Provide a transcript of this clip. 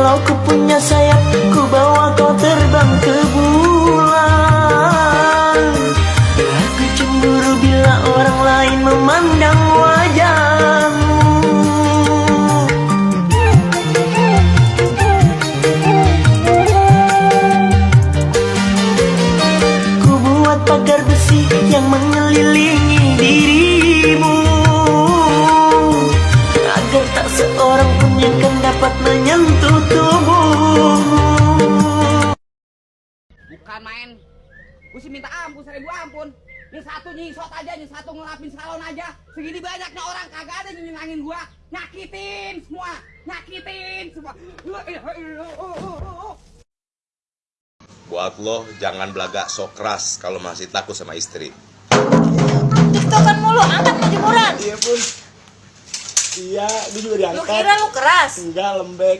Kalau ku punya sayap Ku bawa kau terbang ke bulan. Aku cemburu bila orang lain memandang wajahmu. Ku buat pagar besi yang mengelilingi dapat menyentuh tubuhmu Bukan main. Gue sih minta ampun, seribu ampun. Ini satu nyisot aja, ini satu ngelapin salon aja. Segini banyaknya orang kagak ada yang nyenangin gua. Nyakitin semua, nyakitin semua. Buat lo jangan belagak sok keras kalau masih takut sama istri. Tiktokan mulu. Iya dia juga Lu diangkat. kira lu keras? Enggak, lembek.